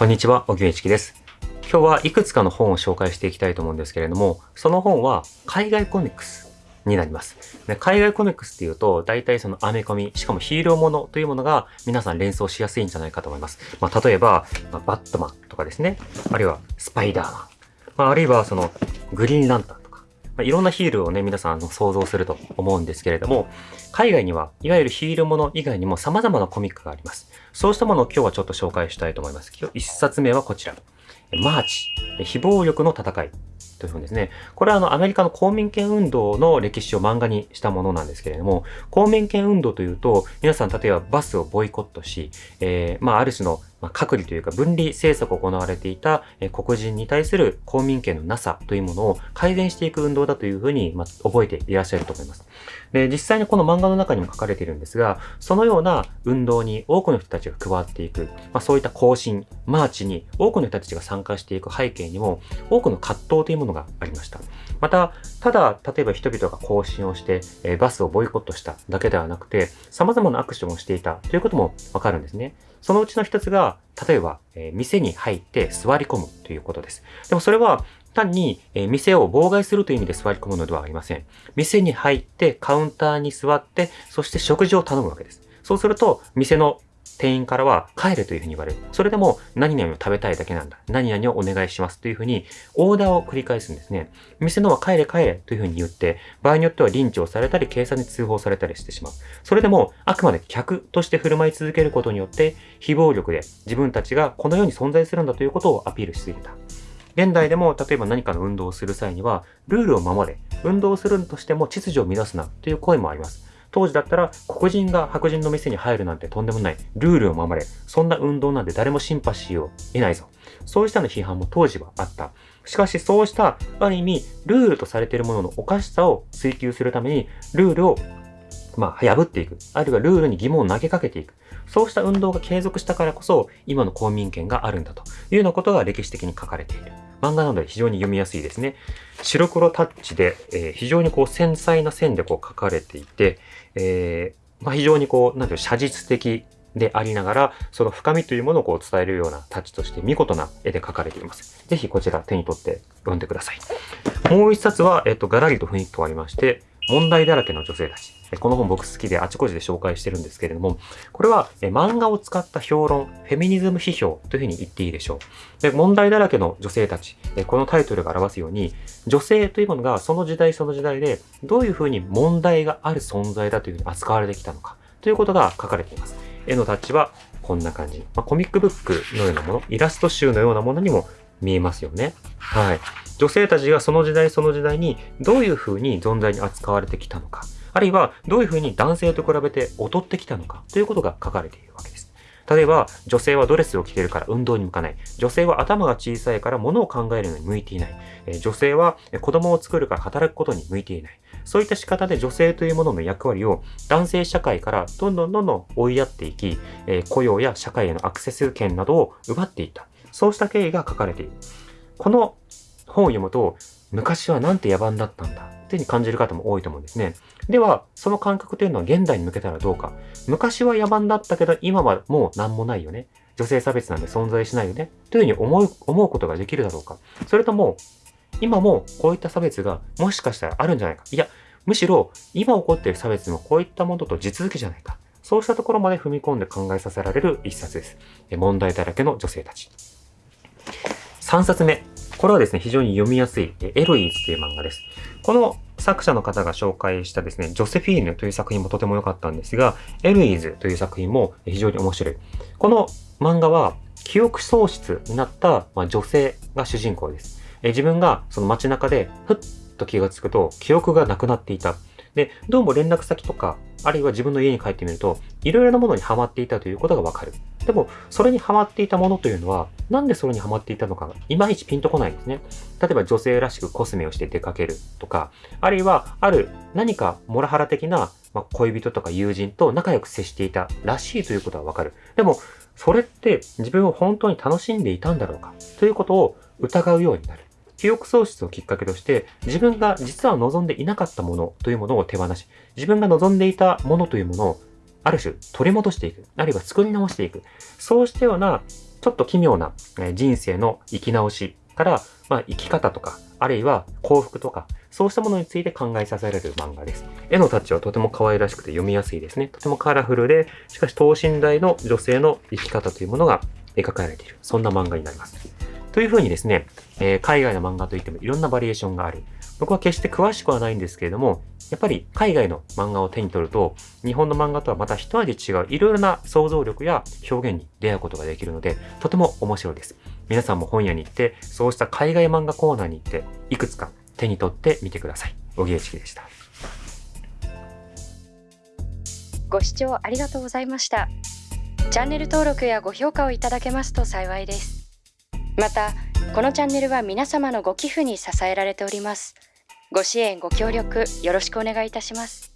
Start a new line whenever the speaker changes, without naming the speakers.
こんにちは、小木一樹です。今日はいくつかの本を紹介していきたいと思うんですけれども、その本は海外コミックスになります。で海外コミックスっていうと、大体そのアメコミ、しかもヒーローものというものが皆さん連想しやすいんじゃないかと思います。まあ、例えば、まあバットマンとかですね。あるいはスパイダーマン。まあ、あるいはそのグリーンランタン。まあ、いろんなヒールをね、皆さんあの想像すると思うんですけれども、海外には、いわゆるヒールもの以外にも様々なコミックがあります。そうしたものを今日はちょっと紹介したいと思います。今日一冊目はこちら。マーチ、非暴力の戦い。という本ですね。これはあのアメリカの公民権運動の歴史を漫画にしたものなんですけれども、公民権運動というと、皆さん例えばバスをボイコットし、えー、まあある種の、隔離というか分離政策を行われていた、黒人に対する公民権のなさというものを改善していく運動だというふうに、まあ、覚えていらっしゃると思います。で、実際にこの漫画の中にも書かれているんですが、そのような運動に多くの人たちが加わっていく、まあ、そういった行進、マーチに多くの人たちが参、参加していく背景にも、多くの葛藤というものがありました。また、ただ、例えば人々が行進をして、えバスをボイコットしただけではなくて、様々なアクションをしていたということもわかるんですね。そのうちの一つが、例えば、え店に入って座り込むということです。でもそれは、単に、え店を妨害するという意味で座り込むのではありません。店に入ってカウンターに座って、そして食事を頼むわけです。そうすると、店の店員からは帰れというふうに言われる。それでも何々を食べたいだけなんだ。何々をお願いしますというふうにオーダーを繰り返すんですね。店のは帰れ帰れというふうに言って、場合によってはリンチをされたり警察に通報されたりしてしまう。それでもあくまで客として振る舞い続けることによって非暴力で自分たちがこの世に存在するんだということをアピールしすぎた。現代でも例えば何かの運動をする際にはルールを守れ、運動をするとしても秩序を乱すなという声もあります。当時だったら黒人が白人の店に入るなんてとんでもない。ルールを守れ。そんな運動なんて誰もシンパシーを得ないぞ。そうしたの批判も当時はあった。しかしそうした、ある意味、ルールとされているもののおかしさを追求するために、ルールを、まあ、破っていく。あるいはルールに疑問を投げかけていく。そうした運動が継続したからこそ、今の公民権があるんだというようなことが歴史的に書かれている。漫画なので非常に読みやすいですね。白黒タッチで、えー非常にこう繊細な線でこう書かれていて、えーまあ、非常にこう、なんていう写実的でありながら、その深みというものをこう伝えるようなタッチとして見事な絵で描かれています。ぜひこちら手に取って読んでください。もう一冊は、えっと、ガラリと雰囲気変わりまして、問題だらけの女性たち。この本僕好きであちこちで紹介してるんですけれども、これは漫画を使った評論、フェミニズム批評というふうに言っていいでしょう。で、問題だらけの女性たち。このタイトルが表すように、女性というものがその時代その時代でどういうふうに問題がある存在だというふうに扱われてきたのかということが書かれています。絵のタッチはこんな感じ。まあ、コミックブックのようなもの、イラスト集のようなものにも見えますよね。はい。女性たちがその時代その時代にどういうふうに存在に扱われてきたのか、あるいはどういうふうに男性と比べて劣ってきたのかということが書かれているわけです。例えば、女性はドレスを着てるから運動に向かない。女性は頭が小さいから物を考えるのに向いていない。え女性は子供を作るから働くことに向いていない。そういった仕方で女性というものの役割を男性社会からどんどんどんどん追いやっていき、えー雇用や社会へのアクセス権などを奪っていった。そうした経緯が書かれている。この本を読むと、昔はなんて野蛮だったんだ。っていうふうに感じる方も多いと思うんですね。では、その感覚というのは現代に向けたらどうか。昔は野蛮だったけど、今はもう何もないよね。女性差別なんて存在しないよね。というふうに思う、思うことができるだろうか。それとも、今もこういった差別がもしかしたらあるんじゃないか。いや、むしろ今起こっている差別もこういったものと地続きじゃないか。そうしたところまで踏み込んで考えさせられる一冊です。問題だらけの女性たち。3冊目。これはですね、非常に読みやすい、エロイーズという漫画です。この作者の方が紹介したですね、ジョセフィーヌという作品もとても良かったんですが、エルイーズという作品も非常に面白い。この漫画は、記憶喪失になった、ま、女性が主人公です。え自分がその街中で、ふっと気がつくと、記憶がなくなっていた。で、どうも連絡先とか、あるいは自分の家に帰ってみると、いろいろなものにハマっていたということがわかる。でも、それにハマっていたものというのは、なんでそれにハマっていたのかが、いまいちピンとこないんですね。例えば女性らしくコスメをして出かけるとか、あるいは、ある何かモラハラ的な、まあ、恋人とか友人と仲良く接していたらしいということはわかる。でも、それって自分を本当に楽しんでいたんだろうかということを疑うようになる。記憶喪失をきっかけとして、自分が実は望んでいなかったものというものを手放し、自分が望んでいたものというものを、ある種取り戻していく、あるいは作り直していく、そうしたようなちょっと奇妙な人生の生き直しから、まあ、生き方とか、あるいは幸福とか、そうしたものについて考えさせられる漫画です。絵のタッチはとても可愛らしくて読みやすいですね。とてもカラフルで、しかし等身大の女性の生き方というものが描かれている。そんな漫画になります。というふうにですね、えー、海外の漫画といってもいろんなバリエーションがある。僕は決して詳しくはないんですけれども、やっぱり海外の漫画を手に取ると、日本の漫画とはまた一味違ういろいろな想像力や表現に出会うことができるので、とても面白いです。皆さんも本屋に行って、そうした海外漫画コーナーに行って、いくつか手に取ってみてください。小木チキでした。
ご視聴ありがとうございました。チャンネル登録やご評価をいただけますと幸いです。またこのチャンネルは皆様のご寄付に支えられております。ご支援ご協力よろしくお願いいたします。